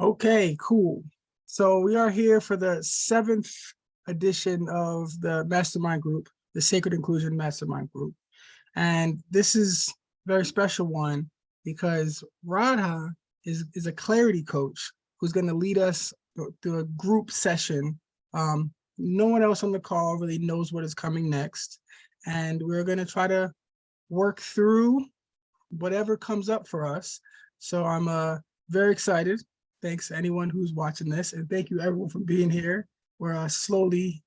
Okay, cool. So we are here for the seventh edition of the Mastermind Group, the Sacred Inclusion Mastermind Group. And this is very special one because Radha is, is a clarity coach who's going to lead us through- through a group session. Um, no one else on the call really knows what is coming next. And we're going to try to work through whatever comes up for us. So I'm uh, very excited thanks to anyone who's watching this and thank you everyone for being here. We're uh, slowly,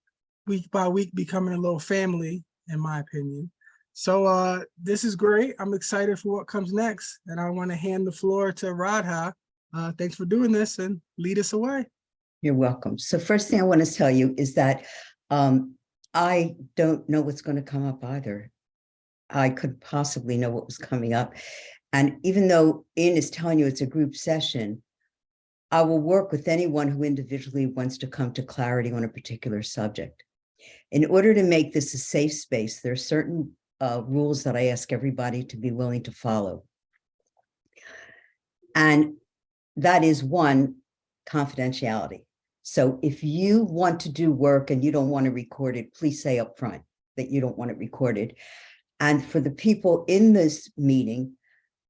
week by week, becoming a little family, in my opinion. So uh, this is great. I'm excited for what comes next. And I want to hand the floor to Radha. Uh, thanks for doing this and lead us away. You're welcome. So first thing I want to tell you is that um, I don't know what's going to come up either. I could possibly know what was coming up. And even though Ian is telling you it's a group session, I will work with anyone who individually wants to come to clarity on a particular subject. In order to make this a safe space, there are certain uh, rules that I ask everybody to be willing to follow. And that is one, confidentiality. So if you want to do work and you don't want to record it, please say up front that you don't want it recorded. And for the people in this meeting,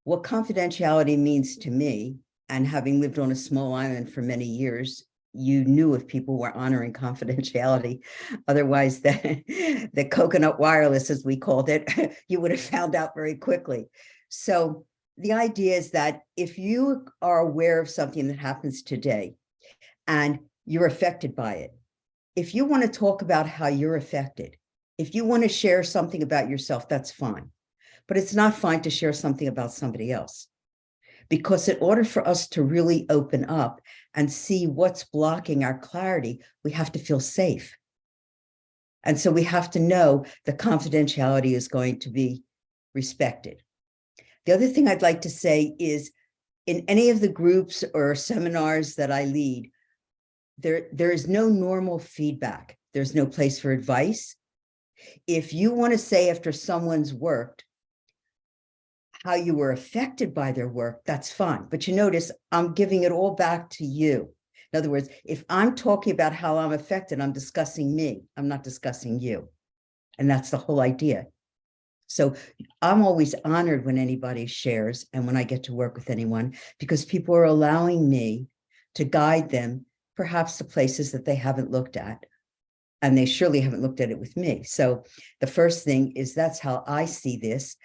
what confidentiality means to me, and having lived on a small island for many years, you knew if people were honoring confidentiality. Otherwise, the, the coconut wireless, as we called it, you would have found out very quickly. So the idea is that if you are aware of something that happens today and you're affected by it, if you want to talk about how you're affected, if you want to share something about yourself, that's fine. But it's not fine to share something about somebody else. Because in order for us to really open up and see what's blocking our clarity, we have to feel safe. And so we have to know the confidentiality is going to be respected. The other thing I'd like to say is in any of the groups or seminars that I lead, there, there is no normal feedback. There's no place for advice. If you want to say after someone's worked, how you were affected by their work, that's fine. But you notice I'm giving it all back to you. In other words, if I'm talking about how I'm affected, I'm discussing me. I'm not discussing you. And that's the whole idea. So I'm always honored when anybody shares and when I get to work with anyone because people are allowing me to guide them perhaps to places that they haven't looked at. And they surely haven't looked at it with me. So the first thing is that's how I see this.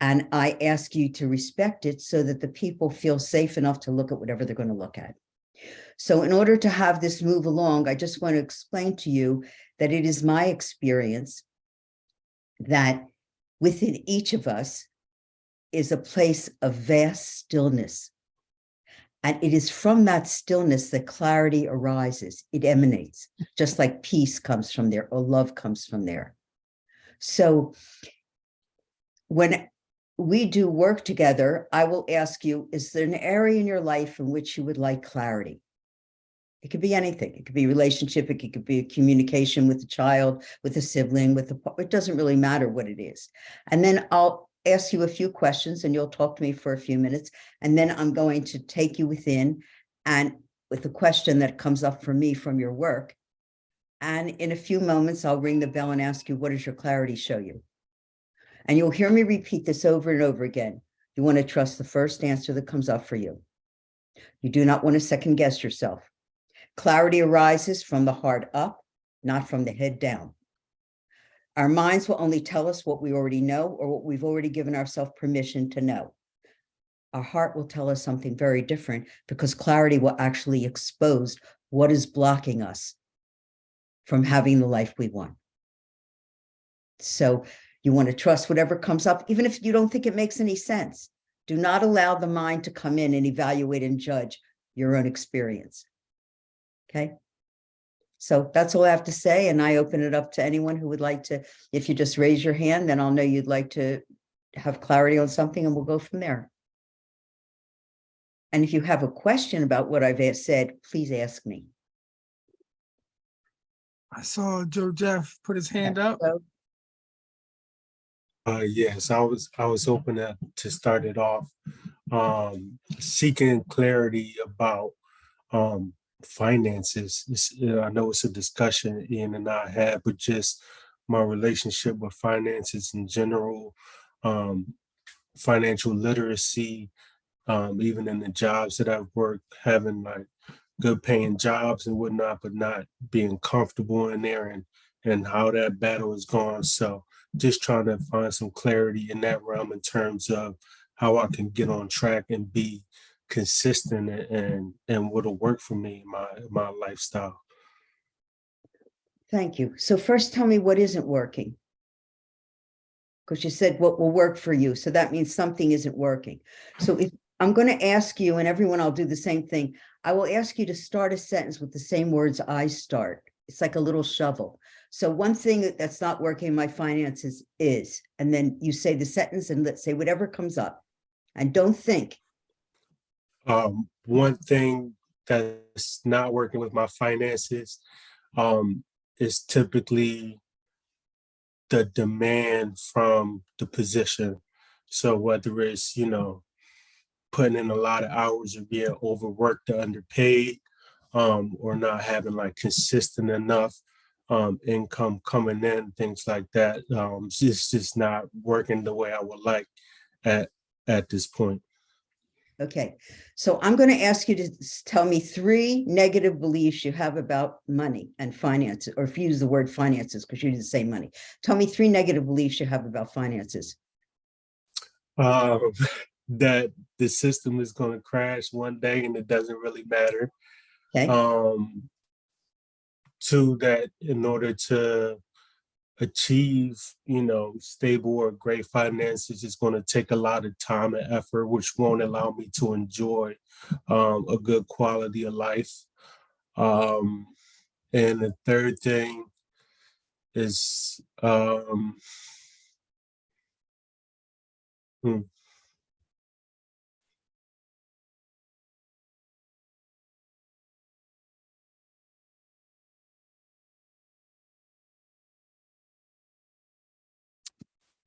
And I ask you to respect it so that the people feel safe enough to look at whatever they're going to look at. So in order to have this move along, I just want to explain to you that it is my experience that within each of us is a place of vast stillness. And it is from that stillness that clarity arises. It emanates, just like peace comes from there or love comes from there. So when we do work together, I will ask you, is there an area in your life in which you would like clarity? It could be anything. It could be relationship. It could be a communication with a child, with a sibling, with a, it doesn't really matter what it is. And then I'll ask you a few questions and you'll talk to me for a few minutes. And then I'm going to take you within and with a question that comes up for me from your work. And in a few moments, I'll ring the bell and ask you, what does your clarity show you? And you'll hear me repeat this over and over again. You want to trust the first answer that comes up for you. You do not want to second guess yourself. Clarity arises from the heart up, not from the head down. Our minds will only tell us what we already know or what we've already given ourselves permission to know. Our heart will tell us something very different because clarity will actually expose what is blocking us from having the life we want. So you want to trust whatever comes up, even if you don't think it makes any sense. Do not allow the mind to come in and evaluate and judge your own experience. Okay. So that's all I have to say. And I open it up to anyone who would like to, if you just raise your hand, then I'll know you'd like to have clarity on something and we'll go from there. And if you have a question about what I've said, please ask me. I saw Joe Jeff put his hand up. So, Uh, yes, I was, I was hoping to, to start it off, um, seeking clarity about, um, finances. It's, uh, I know it's a discussion Ian and I had, but just my relationship with finances in general, um, financial literacy, um, even in the jobs that I've worked, having like good paying jobs and whatnot, but not being comfortable in there and and how that battle is going. So just trying to find some clarity in that realm in terms of how I can get on track and be consistent and and, what'll work for me in my my lifestyle. Thank you. So first tell me what isn't working. Because you said what will work for you. So that means something isn't working. So if I'm going to ask you and everyone, I'll do the same thing. I will ask you to start a sentence with the same words I start. It's like a little shovel. So one thing that's not working in my finances is, and then you say the sentence and let's say whatever comes up. And don't think, Um, one thing that's not working with my finances um, is typically the demand from the position. So whether it's, you know, putting in a lot of hours or being overworked or underpaid, um, or not having like consistent enough um, income coming in, things like that. Um, it's just, just not working the way I would like at at this point. Okay, so I'm going to ask you to tell me three negative beliefs you have about money and finances, or if you use the word finances, because you didn't say money. Tell me three negative beliefs you have about finances. um, that the system is going to crash one day and it doesn't really matter. Okay, Um, two, that in order to achieve, you know, stable or great finances, is going to take a lot of time and effort, which won't allow me to enjoy um, a good quality of life. Um, and the third thing is um, hmm,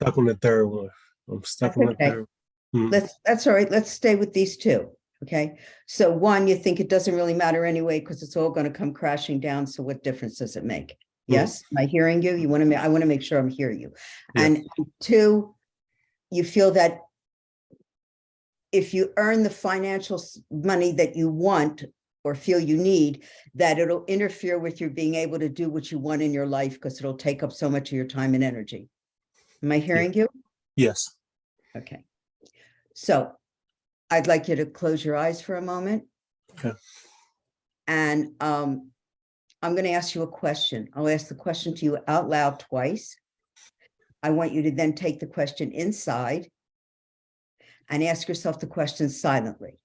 stuck on the third one. I'm stuck That's on the okay. third. Hmm. let's, that's all right. Let's stay with these two. Okay, so one, you think it doesn't really matter anyway, because it's all going to come crashing down. So what difference does it make? Yes, am I hearing you? You want to, I want to make sure I'm hearing you. Yeah. And two, you feel that if you earn the financial money that you want or feel you need, that it'll interfere with your being able to do what you want in your life because it'll take up so much of your time and energy. Am I hearing you? Yes. Okay. So I'd like you to close your eyes for a moment. Okay. And um, I'm going to ask you a question. I'll ask the question to you out loud twice. I want you to then take the question inside and ask yourself the question silently.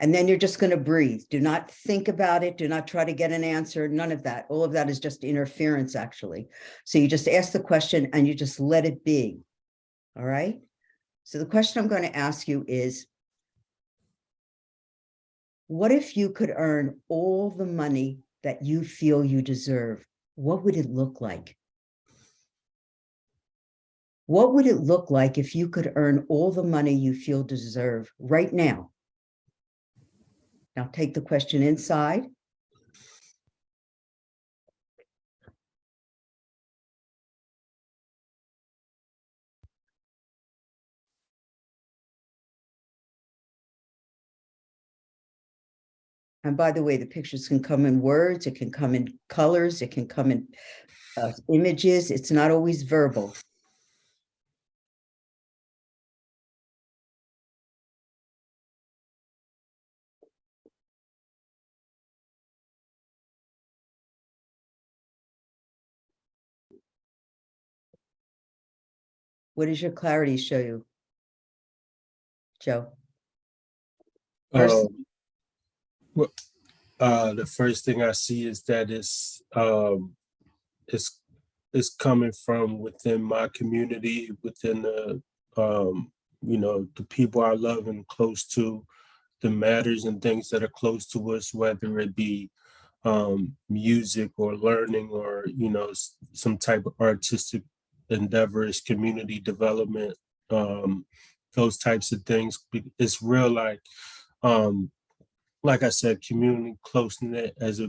And then you're just going to breathe. Do not think about it. Do not try to get an answer. None of that. All of that is just interference, actually. So you just ask the question and you just let it be. All right? So the question I'm going to ask you is, what if you could earn all the money that you feel you deserve? What would it look like? What would it look like if you could earn all the money you feel deserve right now? Now take the question inside. And by the way, the pictures can come in words, it can come in colors, it can come in uh, images. It's not always verbal. What does your clarity show you? Joe? First- Um, well, uh, the first thing I see is that it's um, it's it's coming from within my community, within the um, you know the people I love and close to, the matters and things that are close to us, whether it be um, music or learning or you know some type of artistic endeavors, community development, um, those types of things. It's real like um, like I said, community close knit as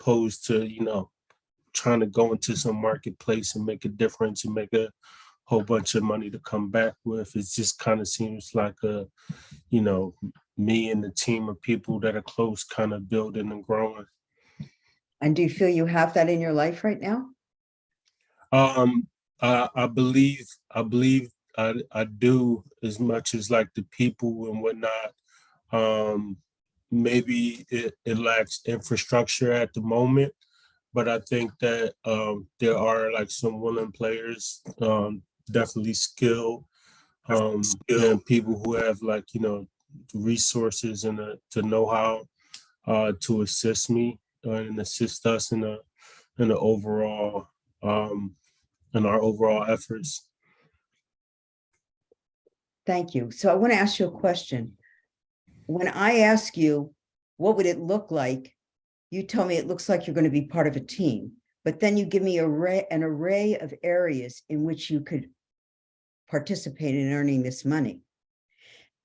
opposed to, you know, trying to go into some marketplace and make a difference and make a whole bunch of money to come back with. It just kind of seems like a, you know, me and the team of people that are close kind of building and growing. And do you feel you have that in your life right now? Um, I, I believe, I believe I, I do as much as like the people and whatnot. Um, maybe it, it lacks infrastructure at the moment, but I think that, um, there are like some willing players, um, definitely skilled. Um, and people who have like, you know, resources and the, the know-how, uh, to assist me uh, and assist us in a, in the overall, um, in our overall efforts. Thank you. So I want to ask you a question. When I ask you, what would it look like? You tell me it looks like you're going to be part of a team, but then you give me array, an array of areas in which you could participate in earning this money.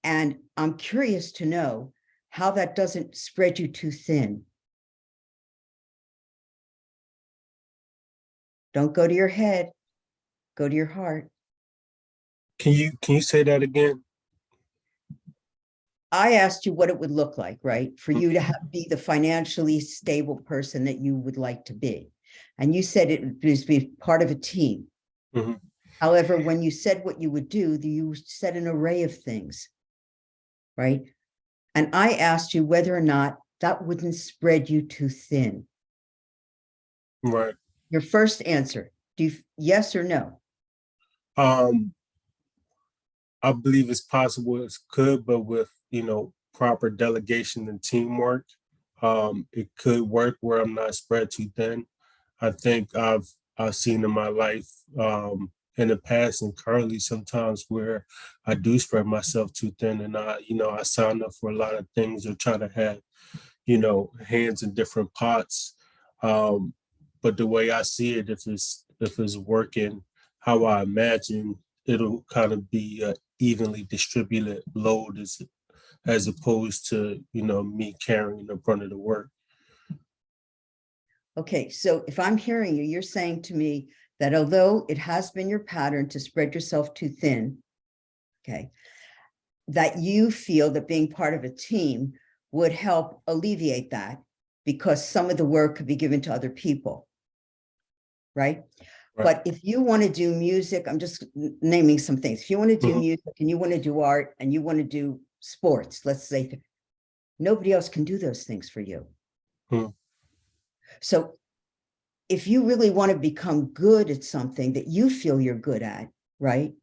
And I'm curious to know how that doesn't spread you too thin. Don't go to your head, go to your heart. Can you, can you say that again? I asked you what it would look like, right? For you to have, be the financially stable person that you would like to be. And you said it would be part of a team. Mhm. However, when you said what you would do, you said an array of things. Right? And I asked you whether or not that wouldn't spread you too thin. Right. Your first answer, do you, yes or no? Um, I believe it's possible it could, but with, you know, proper delegation and teamwork, um, it could work where I'm not spread too thin. I think I've, I've seen in my life, um, in the past and currently sometimes where I do spread myself too thin and I, you know, I sign up for a lot of things or try to have, you know, hands in different pots. Um, but the way I see it, if it's, if it's working how I imagine, it'll kind of be a evenly distributed load as, as opposed to, you know, me carrying the brunt of the work. Okay, so if I'm hearing you, you're saying to me that although it has been your pattern to spread yourself too thin, okay, that you feel that being part of a team would help alleviate that because some of the work could be given to other people. Right? Right. But if you want to do music, I'm just naming some things. If you want to do Mhm. music and you want to do art and you want to do sports, let's say, nobody else can do those things for you. Hmm. So if you really want to become good at something that you feel you're good at, right?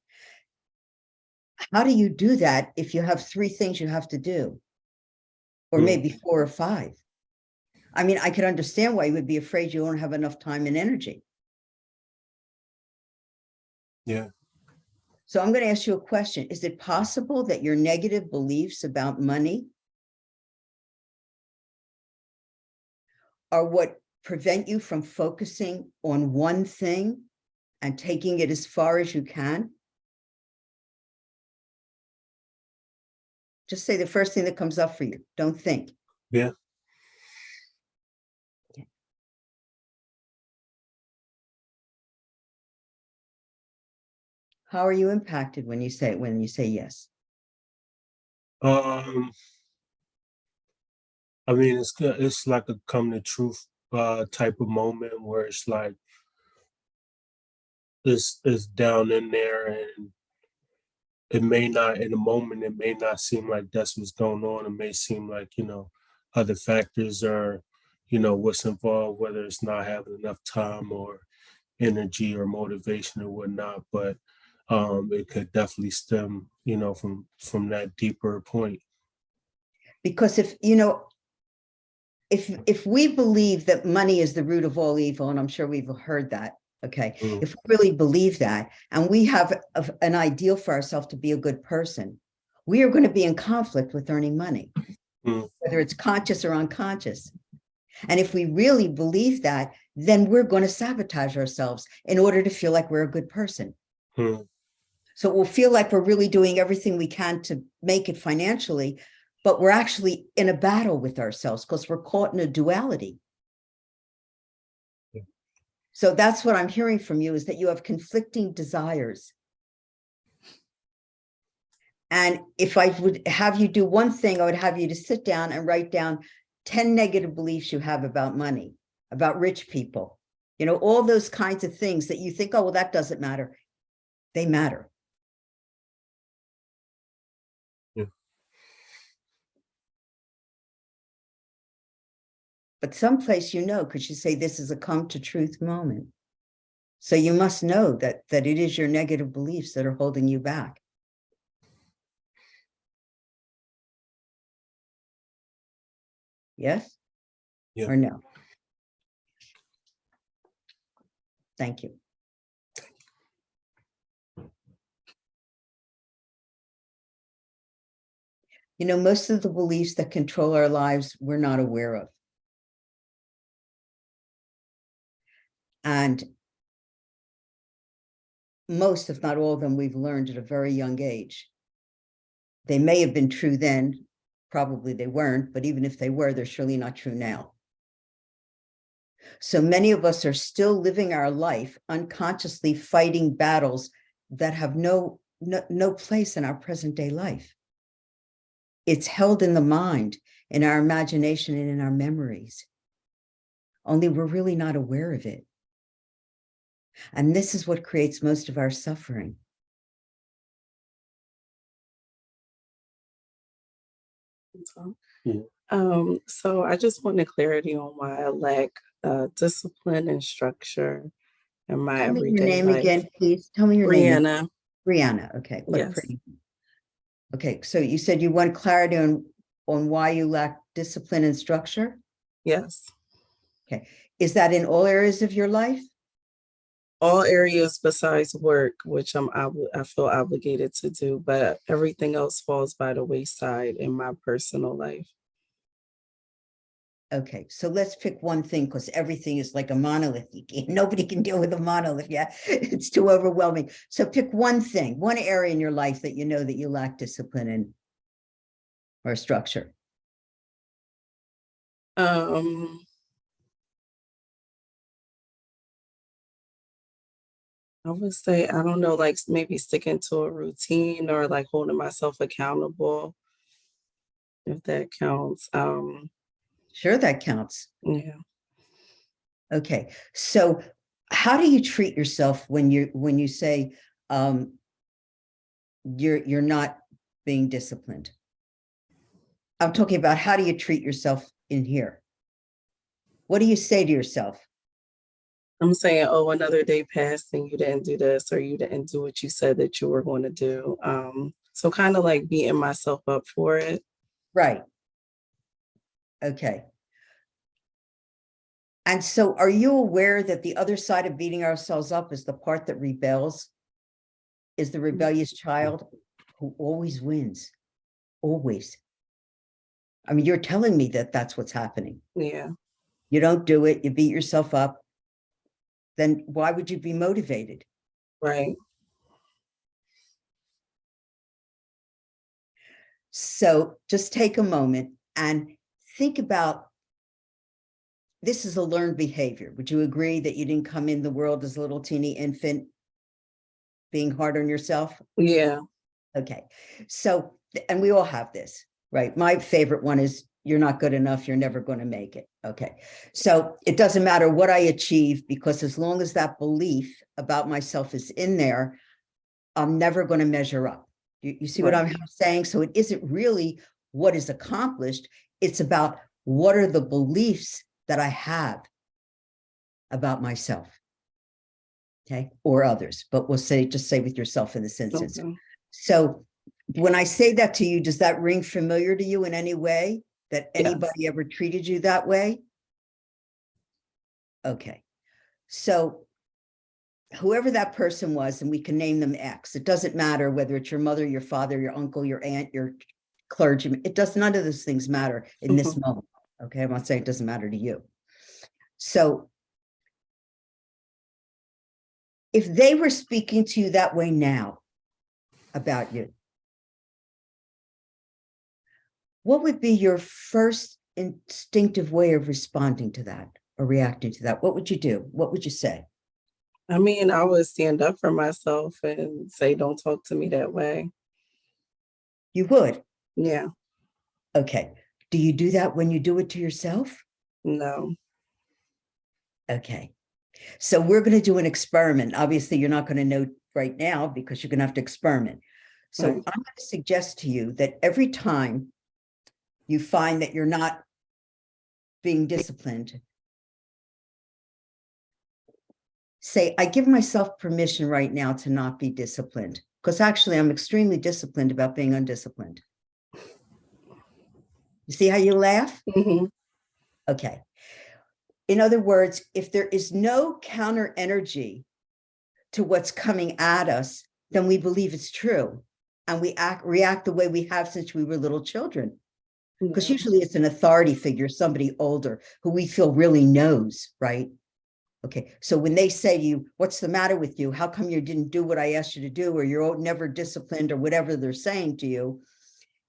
How do you do that if you have three things you have to do? Or Hmm. maybe four or five? I mean, I could understand why you would be afraid you don't have enough time and energy. Yeah. So I'm going to ask you a question. Is it possible that your negative beliefs about money are what prevent you from focusing on one thing and taking it as far as you can? Just say the first thing that comes up for you. Don't think. Yeah. How are you impacted when you say, when you say yes? Um, I mean, it's. It's like a come to truth uh type of moment where it's like it's it's down in there and it may not in the moment it may not seem like that's what's going on. It may seem like, you know, other factors are, you know, what's involved, whether it's not having enough time or energy or motivation or whatnot, but um it could definitely stem, you know, from from that deeper point. Because if, you know, if, if we believe that money is the root of all evil, and I'm sure we've heard that, okay? Mm. If we really believe that, and we have a- an ideal for ourselves to be a good person, we are going to be in conflict with earning money, Mm. whether it's conscious or unconscious. And if we really believe that, then we're going to sabotage ourselves in order to feel like we're a good person. Hmm. So we'll feel like we're really doing everything we can to make it financially, but we're actually in a battle with ourselves because we're caught in a duality. Yeah. So that's what I'm hearing from you is that you have conflicting desires. And if I would have you do one thing, I would have you to sit down and write down 10 negative beliefs you have about money, about rich people, you know, all those kinds of things that you think, oh, well, that doesn't matter. They matter. But someplace you know, because you say this is a come to truth moment. So you must know that that it is your negative beliefs that are holding you back. Yes? Yeah. Or no? Thank you. You know, most of the beliefs that control our lives, we're not aware of. And most, if not all of them, we've learned at a very young age. They may have been true then, probably they weren't, but even if they were, they're surely not true now. So many of us are still living our life unconsciously fighting battles that have no, no, no place in our present day life. It's held in the mind, in our imagination and in our memories. Only we're really not aware of it. And this is what creates most of our suffering. So, Um, so I just wanted clarity on why I lack uh, discipline and structure in my Tell me your everyday name life. again, please. Tell me your name. Brianna, Brianna, okay. what a Yes. pretty- Okay, so you said you want clarity on, on why you lack discipline and structure? yes. Okay. Is that in all areas of your life? All areas besides work, which I'm I feel obligated to do, but everything else falls by the wayside in my personal life. Okay, so let's pick one thing because everything is like a monolith. Nobody can deal with a monolith. Yeah, it's too overwhelming. So pick one thing, one area in your life that you know that you lack discipline in or structure. Um, I would say, I don't know, like maybe sticking to a routine or like holding myself accountable. If that counts. Um, Sure, that counts. yeah. Okay, so how do you treat yourself when you when you say um you're you're not being disciplined? I'm talking about how do you treat yourself in here? What do you say to yourself? I'm saying, oh, another day passed and you didn't do this or you didn't do what you said that you were going to do. Um, so kind of like beating myself up for it. Right. Okay. And so are you aware that the other side of beating ourselves up is the part that rebels? Is the rebellious child who always wins, always. I mean, you're telling me that that's what's happening. Yeah. You don't do it, you beat yourself up. Then why would you be motivated? Right. So just take a moment and think about this is a learned behavior. Would you agree that you didn't come in the world as a little teeny infant being hard on yourself? Yeah. Okay, so, and we all have this, right? My favorite one is you're not good enough, you're never going to make it. Okay, so it doesn't matter what I achieve because as long as that belief about myself is in there, I'm never going to measure up. You, you see what I'm saying? So it isn't really what is accomplished. It's about what are the beliefs that I have about myself. Okay, or others, but we'll say, just say with yourself in this instance. Okay. So when I say that to you, does that ring familiar to you in any way? That Yes. anybody ever treated you that way? Okay, so whoever that person was, and we can name them X, it doesn't matter whether it's your mother, your father, your uncle, your aunt, your clergyman, it does, none of those things matter in this mm-hmm. moment. Okay, I'm not saying it doesn't matter to you. So if they were speaking to you that way now, about you. What would be your first instinctive way of responding to that or reacting to that? What would you do? What would you say? I mean, I would stand up for myself and say, don't talk to me that way. You would. Yeah, Okay. Do you do that when you do it to yourself? no, Okay. So we're going to do an experiment. Obviously, you're not going to know right now because you're going to have to experiment. So I'm going to suggest to you that every time you find that you're not being disciplined, say, I give myself permission right now to not be disciplined, because actually I'm extremely disciplined about being undisciplined. You see how you laugh? Mhm. Okay. In other words, if there is no counter energy to what's coming at us, then we believe it's true. And we act, react the way we have since we were little children. Because Yeah. Mm-hmm. usually it's an authority figure, somebody older who we feel really knows, right? Okay, so when they say to you, what's the matter with you? How come you didn't do what I asked you to do? Or you're never disciplined or whatever they're saying to you,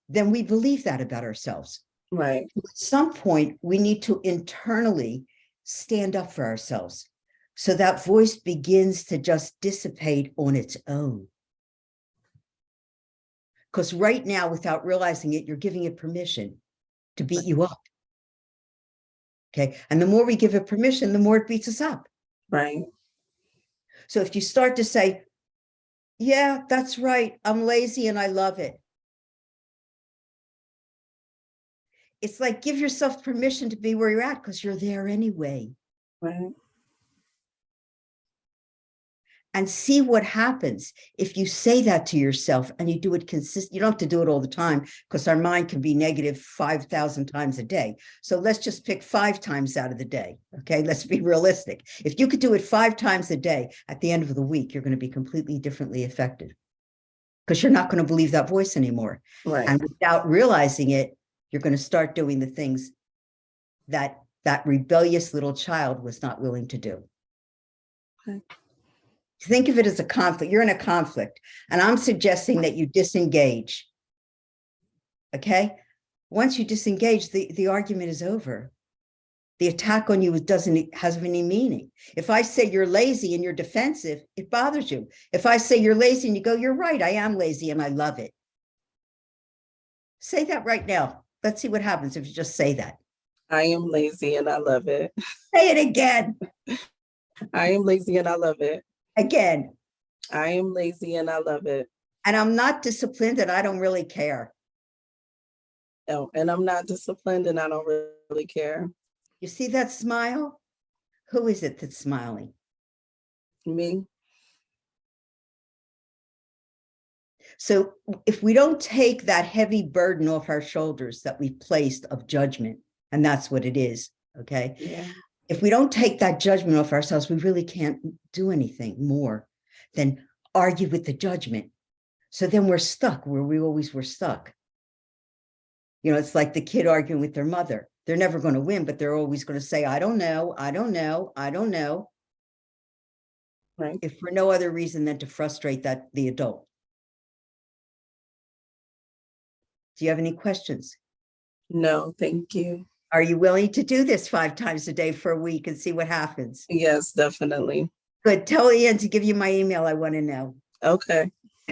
then we believe that about ourselves Right, at some point, we need to internally stand up for ourselves. So that voice begins to just dissipate on its own. Because right now, without realizing it, you're giving it permission to beat you up. Okay, and the more we give it permission, the more it beats us up. right, So if you start to say, yeah, that's right, I'm lazy and I love it. It's like give yourself permission to be where you're at because you're there anyway. right, And see what happens if you say that to yourself and you do it consistent. You don't have to do it all the time because our mind can be negative 5,000 times a day. So let's just pick five times out of the day. Okay, let's be realistic. If you could do it five times a day, at the end of the week, you're going to be completely differently affected because you're not going to believe that voice anymore. right, And without realizing it, you're going to start doing the things that that rebellious little child was not willing to do. Okay. Think of it as a conflict. You're in a conflict, and I'm suggesting that you disengage. Okay? Once you disengage, the, the argument is over. The attack on you doesn't have any meaning. If I say you're lazy and you're defensive, it bothers you. If I say you're lazy and you go, you're right, I am lazy and I love it. Say that right now. Let's see what happens if you just say that. I am lazy and I love it. Say it again, I am lazy and I love it. Again. I am lazy and I love it. And I'm not disciplined and I don't really care. Oh, and I'm not disciplined and I don't really care. You see that smile? Who is it that's smiling? Me, So if we don't take that heavy burden off our shoulders that we've placed of judgment, and that's what it is, okay? yeah, If we don't take that judgment off ourselves, we really can't do anything more than argue with the judgment. So then we're stuck where we always were stuck. You know, it's like the kid arguing with their mother. They're never going to win, but they're always going to say, I don't know, I don't know, I don't know. right. If for no other reason than to frustrate that the adult. Do you have any questions? No, thank you. Are you willing to do this five times a day for a week and see what happens? Yes, definitely. Good. Tell Ian to give you my email. I want to know. Okay,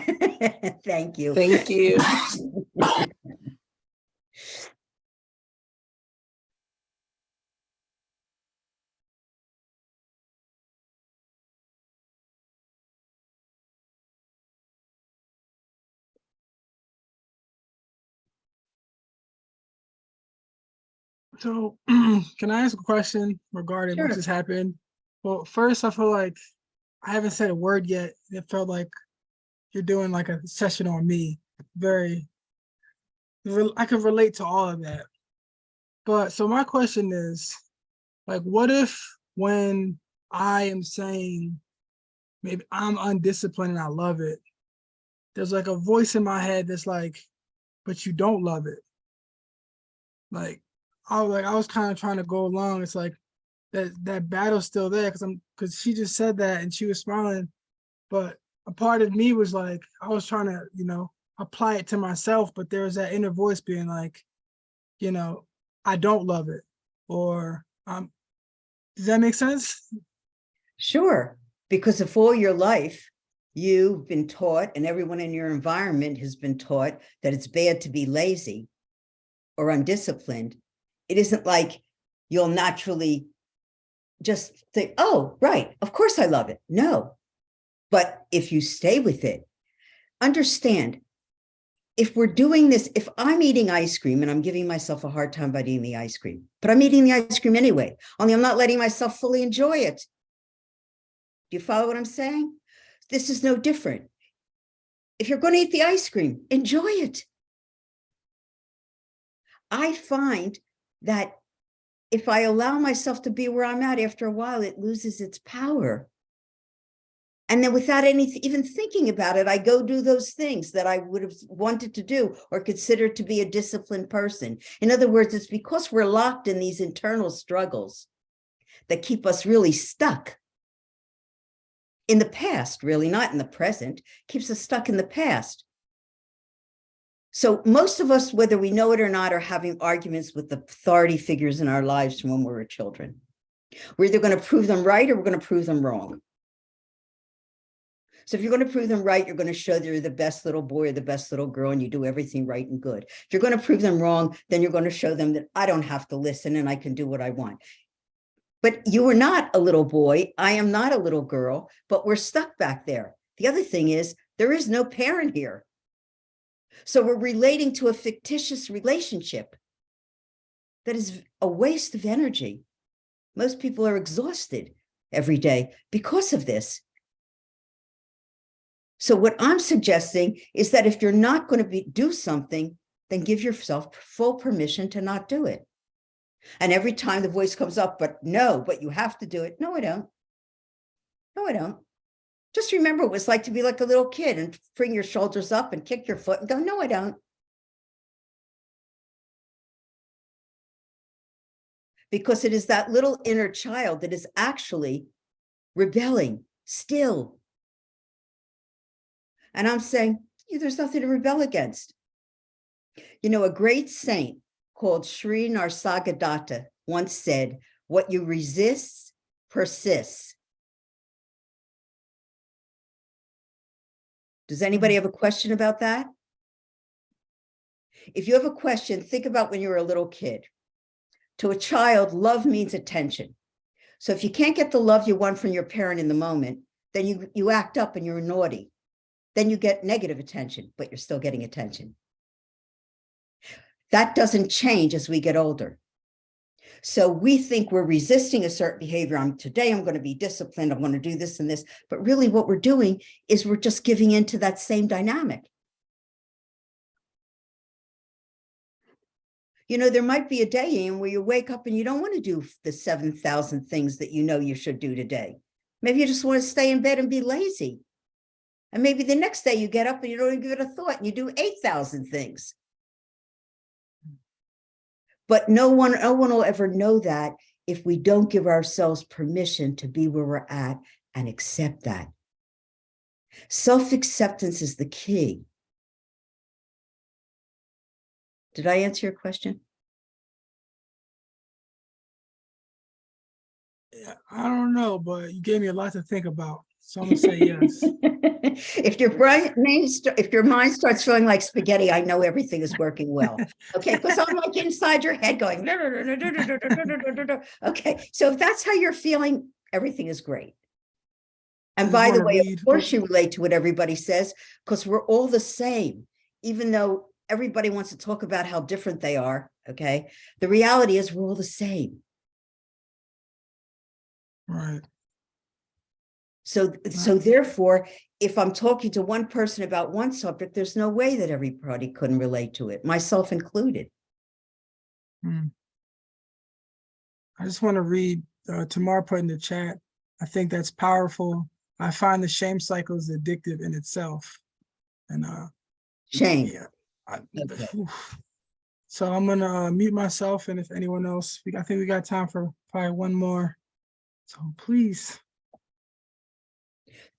Thank you. thank you. So can I ask a question regarding what just happened? Well, first, I feel like I haven't said a word yet. It felt like you're doing like a session on me. Very, I can relate to all of that. But so my question is, like, what if when I am saying maybe I'm undisciplined and I love it, there's like a voice in my head that's like, but you don't love it. Like, I was like, I was kind of trying to go along. It's like that that battle's still there because I'm because she just said that and she was smiling, but a part of me was like, I was trying to, you know, apply it to myself, but there was that inner voice being like, you know, I don't love it or um, does that make sense? Sure, because if all your life you've been taught and everyone in your environment has been taught that it's bad to be lazy or undisciplined, it isn't like you'll naturally just think, oh, right, of course I love it. No. But if you stay with it, understand, if we're doing this, if I'm eating ice cream and I'm giving myself a hard time by eating the ice cream, but I'm eating the ice cream anyway, only I'm not letting myself fully enjoy it. Do you follow what I'm saying? This is no different. If you're going to eat the ice cream, enjoy it. I find that if I allow myself to be where I'm at after a while, it loses its power. And then without any, even thinking about it, I go do those things that I would have wanted to do or considered to be a disciplined person. In other words, it's because we're locked in these internal struggles that keep us really stuck in the past, really, not in the present, keeps us stuck in the past. So most of us, whether we know it or not, are having arguments with the authority figures in our lives from when we were children. We're either going to prove them right or we're going to prove them wrong. So if you're going to prove them right, you're going to show they're the best little boy or the best little girl and you do everything right and good. If you're going to prove them wrong, then you're going to show them that I don't have to listen and I can do what I want. But you were not a little boy. I am not a little girl, but we're stuck back there. The other thing is there is no parent here. So we're relating to a fictitious relationship that is a waste of energy. Most people are exhausted every day because of this. So what I'm suggesting is that if you're not going to be, do something, then give yourself full permission to not do it. And every time the voice comes up, but no, but you have to do it. No, I don't. No, I don't. Just remember what it's like to be like a little kid and bring your shoulders up and kick your foot and go, no, I don't. Because it is that little inner child that is actually rebelling still. And I'm saying, "Yeah, there's nothing to rebel against. You know, a great saint called Sri Nisargadatta once said, what you resist persists. Does anybody mm-hmm. have a question about that? If you have a question, think about when you were a little kid. To a child, love means attention. So if you can't get the love you want from your parent in the moment, then you, you act up and you're naughty. Then you get negative attention, but you're still getting attention. That doesn't change as we get older. So we think we're resisting a certain behavior. I'm today I'm going to be disciplined. I'm going to do this and this. But really what we're doing is we're just giving into that same dynamic. You know, there might be a day in where you wake up and you don't want to do the 7,000 things that you know you should do today. Maybe you just want to stay in bed and be lazy. And maybe the next day you get up and you don't even give it a thought and you do 8,000 things. But no one, no one will ever know that if we don't give ourselves permission to be where we're at and accept that. Self-acceptance is the key. Did I answer your question? I don't know, but you gave me a lot to think about. So say yes. If your brain, if your mind starts feeling like spaghetti, I know everything is working well. Okay, because I'm like inside your head going. Okay, so if that's how you're feeling, everything is great. And by the way, of course you relate to what everybody says, because we're all the same, even though everybody wants to talk about how different they are, okay? The reality is we're all the same. Right. So, so therefore, if I'm talking to one person about one subject, there's no way that everybody couldn't relate to it, myself included. Hmm. I just want to read, uh, Tamar put in the chat. I think that's powerful. I find the shame cycle is addictive in itself. And, uh, Shame. yeah. I- Okay. So I'm gonna uh, mute myself and if anyone else, we, I think we got time for probably one more. So please.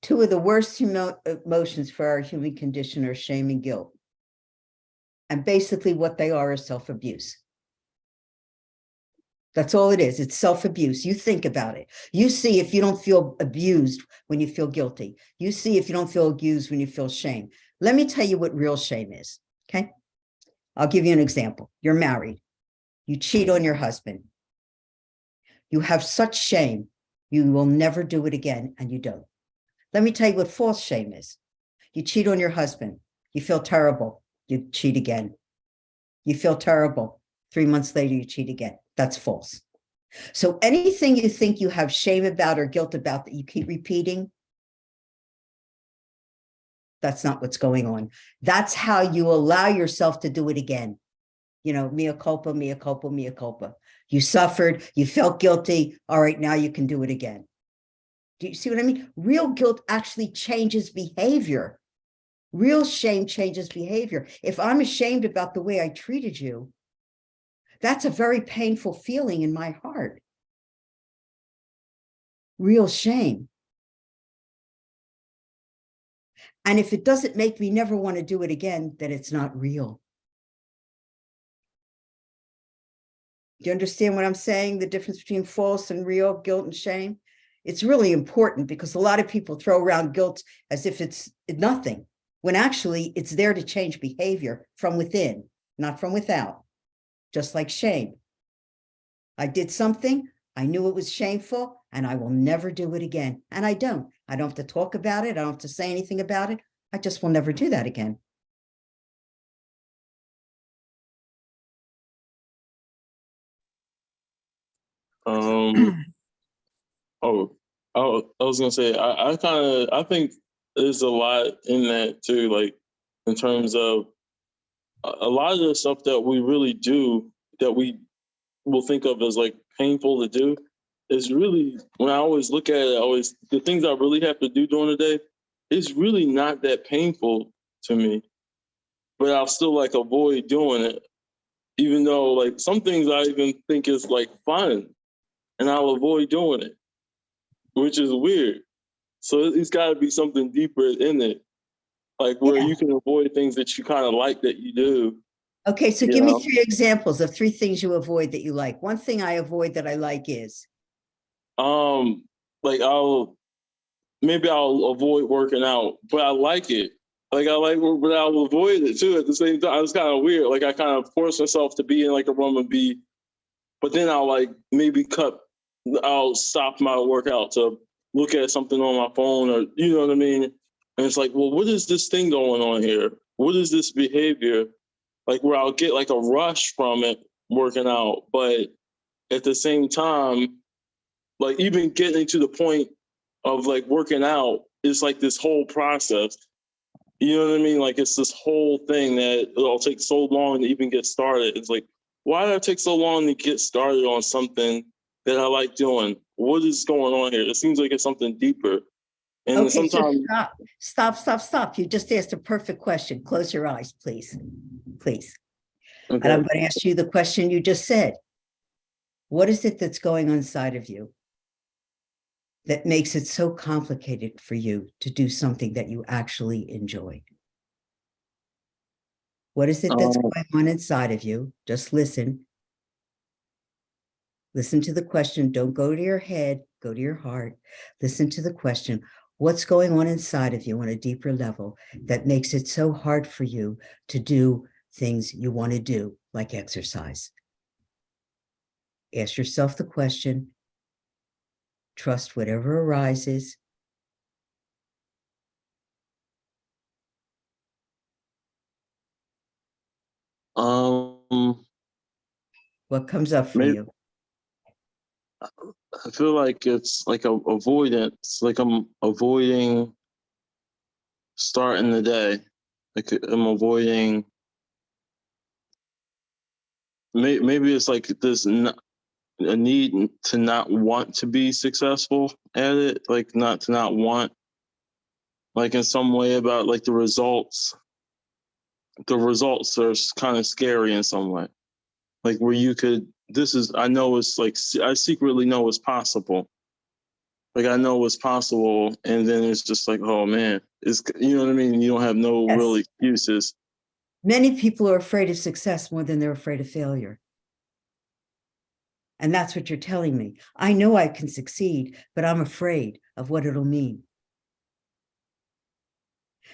Two of the worst emo- emotions for our human condition are shame and guilt. And basically what they are is self-abuse. That's all it is. It's self-abuse. You think about it. You see if you don't feel abused when you feel guilty. You see if you don't feel abused when you feel shame. Let me tell you what real shame is, okay? I'll give you an example. You're married. You cheat on your husband. You have such shame, you will never do it again, and you don't. Let me tell you what false shame is. You cheat on your husband. You feel terrible. You cheat again. You feel terrible. Three months later, you cheat again. That's false. So anything you think you have shame about or guilt about that you keep repeating, that's not what's going on. That's how you allow yourself to do it again. You know, mea culpa, mea culpa, mea culpa. You suffered, you felt guilty. All right, now you can do it again. Do you see what I mean? Real guilt actually changes behavior. Real shame changes behavior. If I'm ashamed about the way I treated you, that's a very painful feeling in my heart. Real shame. And if it doesn't make me never want to do it again, then it's not real. Do you understand what I'm saying? The difference between false and real guilt and shame? It's really important because a lot of people throw around guilt as if it's nothing, when actually it's there to change behavior from within, not from without, just like shame. I did something, I knew it was shameful, and I will never do it again. And I don't. I don't have to talk about it. I don't have to say anything about it. I just will never do that again. Um, oh, oh, I was gonna say, I, I kind of, I think there's a lot in that too, like in terms of a, a lot of the stuff that we really do that we will think of as like painful to do is really, when I always look at it, I always, the things I really have to do during the day, it's really not that painful to me. But I'll still like avoid doing it, even though like some things I even think is like fun and I'll avoid doing it, which is weird. So it's got to be something deeper in it, like where Yeah. you can avoid things that you kind of like that you do. Okay, so give me three examples of three things you avoid that you like. One thing I avoid that I like is, Um, like I'll maybe I'll avoid working out, but I like it. Like I like, but I'll avoid it too at the same time. It's kind of weird. Like I kind of force myself to be in like a room and be, but then I'll like maybe cut. I'll stop my workout to look at something on my phone or you know what I mean. And it's like, well, what is this thing going on here? What is this behavior? Like where I'll get like a rush from it working out, but at the same time, like even getting to the point of like working out is like this whole process. You know what I mean? Like it's this whole thing that it'll take so long to even get started. It's like, why did it take so long to get started on something that I like doing? What is going on here? It seems like it's something deeper. And okay, so stop, stop, stop, stop. You just asked a perfect question. Close your eyes, please, please. And I'm going to ask you the question you just said. What is it that's going on inside of you that makes it so complicated for you to do something that you actually enjoy? What is it that's Um, going on inside of you? Just listen. Listen to the question. Don't go to your head, go to your heart. Listen to the question. What's going on inside of you on a deeper level that makes it so hard for you to do things you want to do, like exercise? Ask yourself the question. Trust whatever arises. um What comes up for Maybe- you? I feel like it's like a avoidance, like I'm avoiding starting the day. Like I'm avoiding. May, maybe it's like this a need to not want to be successful at it, like not to not want, like in some way about like the results. The results are kind of scary in some way, like where you could this is I know it's like I secretly know it's possible. Like I know it's possible, and then it's just like, oh man, it's you know what I mean. You don't have no real excuses. Many people are afraid of success more than they're afraid of failure. And that's what you're telling me. I know I can succeed, but I'm afraid of what it'll mean.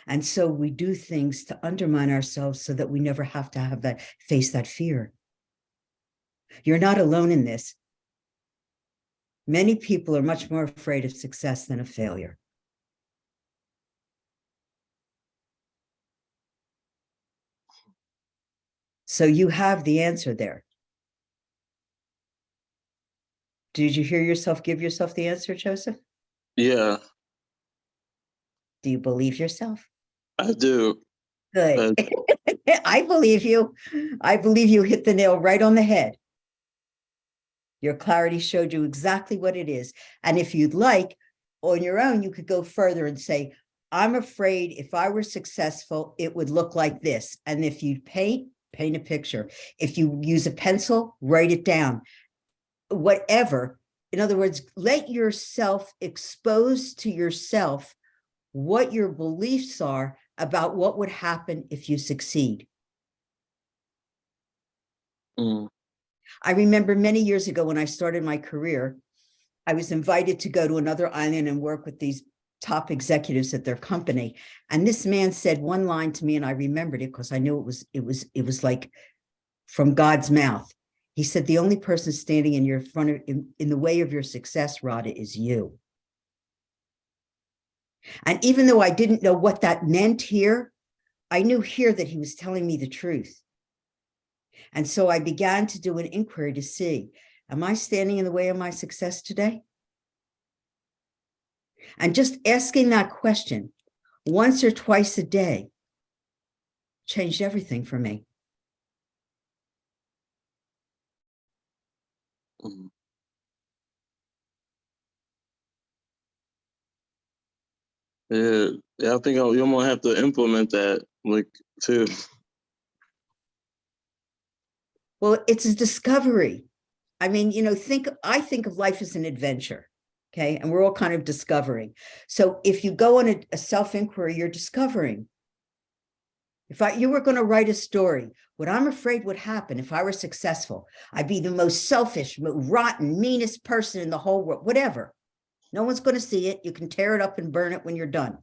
And so we do things to undermine ourselves so that we never have to have that, face that fear. You're not alone in this. Many people are much more afraid of success than of failure. So you have the answer there. Did you hear yourself give yourself the answer, Joseph? Yeah, Do you believe yourself? I do. Good. I believe you. I believe you hit the nail right on the head. Your clarity showed you exactly what it is. And if you'd like, on your own, you could go further and say, I'm afraid if I were successful, it would look like this. And if you paint, paint a picture. If you use a pencil, write it down. Whatever. In other words, let yourself expose to yourself what your beliefs are about what would happen if you succeed. Mm, I remember many years ago when I started my career, I was invited to go to another island and work with these top executives at their company. And this man said one line to me and I remembered it because I knew it was, it was, it was like from God's mouth. He said, the only person standing in your front of, in, in the way of your success, Radha, is you. And even though I didn't know what that meant here, I knew here that he was telling me the truth. And so I began to do an inquiry to see, am I standing in the way of my success today? And just asking that question once or twice a day changed everything for me. mm. Yeah, yeah, I think I'll, you're gonna have to implement that, like, too. Well, it's a discovery. I mean, you know, think, I think of life as an adventure. Okay, and we're all kind of discovering. So if you go on a, a self-inquiry, you're discovering. If I, you were going to write a story, what I'm afraid would happen if I were successful, I'd be the most selfish, rotten, meanest person in the whole world, whatever. No one's going to see it. You can tear it up and burn it when you're done.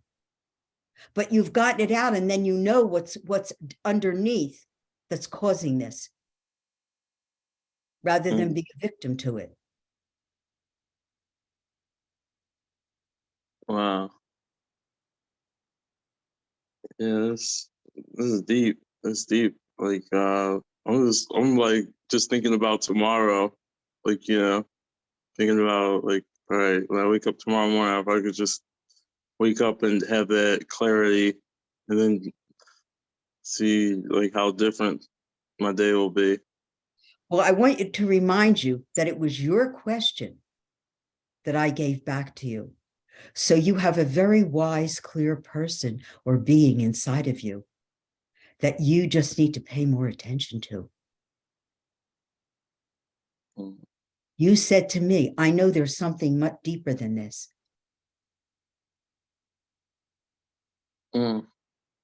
But you've gotten it out and then you know what's, what's underneath that's causing this. Rather than be a victim to it. Wow. Yeah, this this is deep. It's deep. Like uh I'm just I'm like just thinking about tomorrow. Like, you know, thinking about like, all right, when I wake up tomorrow morning, if I could just wake up and have that clarity and then see like how different my day will be. Well, I want you to remind you that it was your question that I gave back to you. So you have a very wise, clear person or being inside of you that you just need to pay more attention to. Mm, You said to me, I know there's something much deeper than this. mm,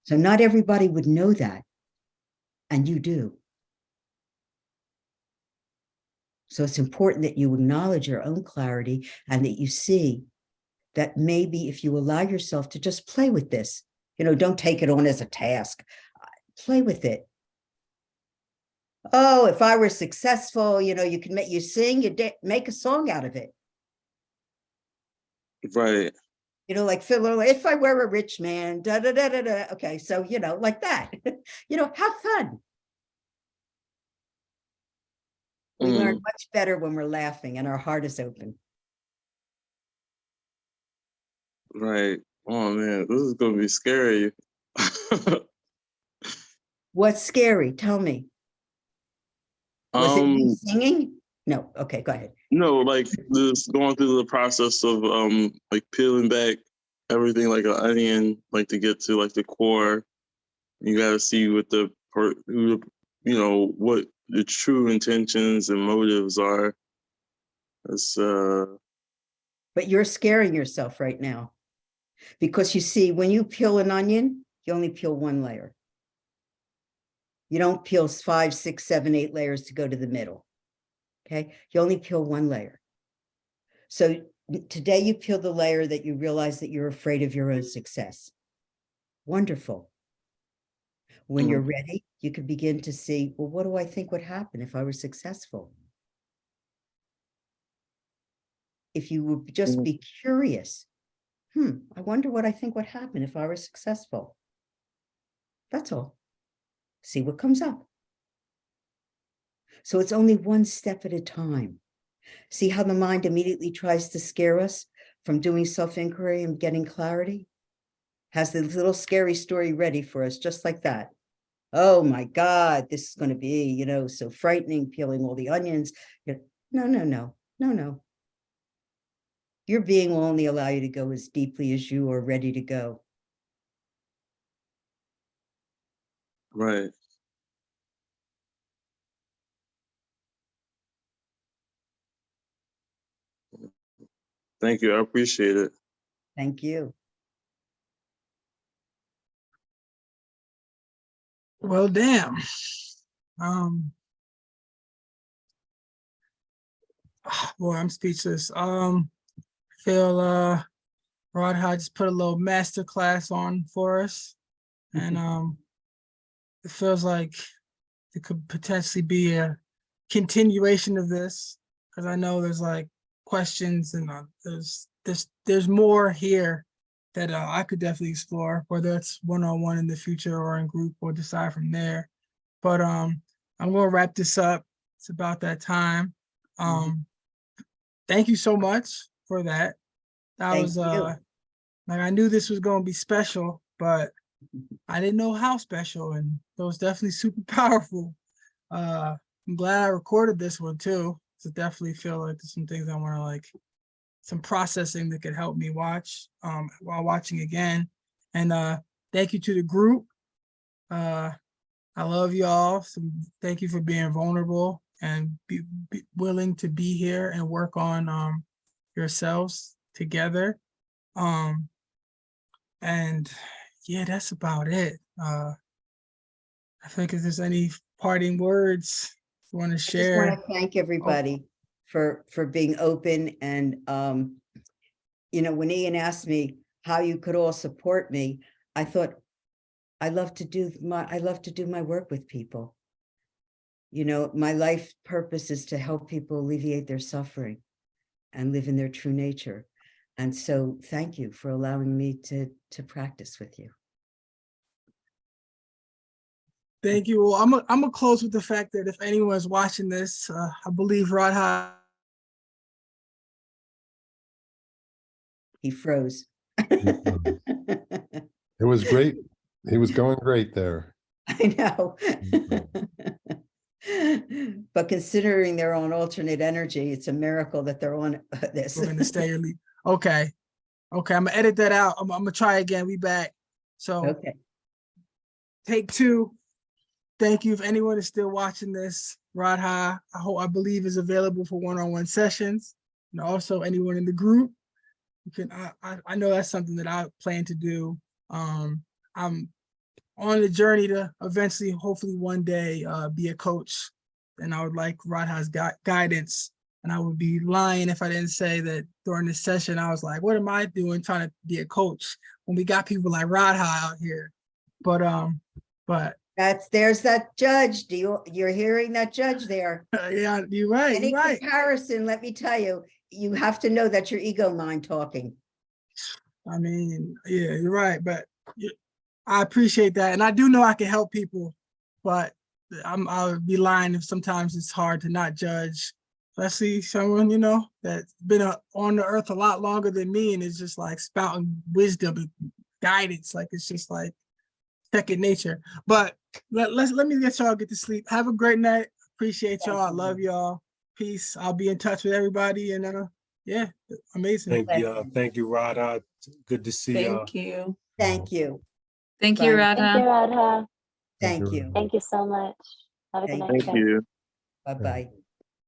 So not everybody would know that. And you do. So it's important that you acknowledge your own clarity and that you see that maybe if you allow yourself to just play with this, you know, don't take it on as a task, play with it. Oh, if I were successful, you know, you can make you sing, you make a song out of it. Right. You know, like Phil, if I were a rich man, da da da da da. Okay, so you know, like that. you know, have fun. We learn Mm, much better when we're laughing and our heart is open. right. Oh man, this is gonna be scary. What's scary? Tell me. Was it um me singing? No. Okay, go ahead. No, like just going through the process of um like peeling back everything like an onion, like to get to like the core. You gotta see what the per you know what the true intentions and motives are. It's uh But you're scaring yourself right now. Because you see, when you peel an onion, you only peel one layer. You don't peel five, six, seven, eight layers to go to the middle. Okay, you only peel one layer. So today you peel the layer that you realize that you're afraid of your own success. Wonderful. When you're ready, you can begin to see, well, what do I think would happen if I were successful? If you would just Mhm. be curious, hmm, I wonder what I think would happen if I were successful. That's all. See what comes up. So it's only one step at a time. See how the mind immediately tries to scare us from doing self-inquiry and getting clarity? Has the little scary story ready for us, just like that. Oh my God, this is going to be, you know, so frightening, peeling all the onions. You're, No, no, no, no, no. Your being will only allow you to go as deeply as you are ready to go. Right. Thank you. I appreciate it. Thank you. Well, damn. Um. Boy, I'm speechless. Um, feel uh, Rod Hodge put a little master class on for us. And um, it feels like it could potentially be a continuation of this. Cause I know there's like questions and uh, there's, there's, there's more here that uh, I could definitely explore, whether it's one-on-one in the future or in group or decide from there. But um, I'm gonna wrap this up. It's about that time. Mhm. Um, thank you so much for that. That Thank was uh, like I knew this was gonna be special, but I didn't know how special, and it was definitely super powerful. Uh, I'm glad I recorded this one too. To definitely feel like there's some things I want to like, some processing that could help me watch um while watching again. And uh, thank you to the group. Uh, I love y'all. So thank you for being vulnerable and be, be willing to be here and work on um yourselves together. Um, and yeah, that's about it. Uh, I think if there's any parting words you want to share. I just want to thank everybody for, for being open and, um, you know, when Ian asked me how you could all support me, I thought, I love to do my, I love to do my work with people. You know, my life purpose is to help people alleviate their suffering and live in their true nature. And so thank you for allowing me to, to practice with you. Thank you. Well, I'm I'm gonna close with the fact that if anyone's watching this, uh, I believe Rod He froze. It was great. He was going great there. I know. But considering they're on alternate energy, it's a miracle that they're on uh, this. We're gonna stay or leave. Okay. Okay, I'm gonna edit that out. I'm, I'm gonna try again. We back. So Okay, take two. Thank you. If anyone is still watching this, Rod High, I hope, I believe is available for one-on-one sessions. And also anyone in the group. You can, I, I, I know that's something that I plan to do. Um, I'm on the journey to eventually, hopefully one day, uh, be a coach. And I would like Rod High's gui- guidance. And I would be lying if I didn't say that during this session, I was like, what am I doing trying to be a coach? When we got people like Rod High out here. But, um, but that's, there's that judge. Do you, you're hearing that judge there? Yeah, you're right, Any you're right. comparison, let me tell you, you have to know that your ego mind talking. I mean, yeah, you're right, but I appreciate that. And I do know I can help people, but I'm, I would be lying if sometimes it's hard to not judge. Especially someone, you know, that's been uh, on the earth a lot longer than me and is just like spouting wisdom and guidance. Like it's just like second nature. But let, let's, let me get y'all get to sleep. Have a great night. Appreciate y'all. I love y'all. Peace. I'll be in touch with everybody and uh, yeah, amazing. Thank Thank you, uh, thank you, Radha. Good to see you. Thank you. Thank you, Thank you, Bye. Thank you, Radha. Radha. thank you. Thank you so much. Have a good Thank night. Thank you. Bye-bye.